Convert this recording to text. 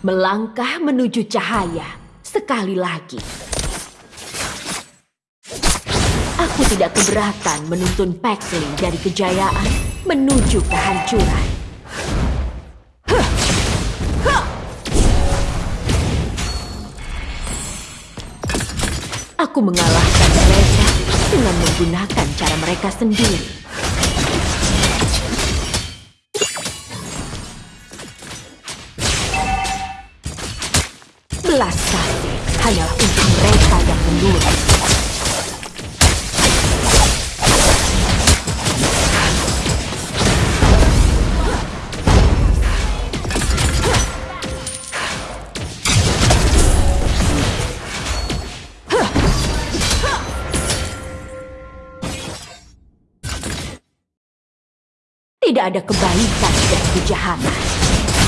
melangkah menuju cahaya sekali lagi. Aku tidak keberatan menuntun Pexley dari kejayaan menuju kehancuran. Aku mengalahkan mereka dengan menggunakan cara mereka sendiri. Belas kasih hanyalah untuk mereka yang menurut. Tidak ada kebaikan dan kejahatan.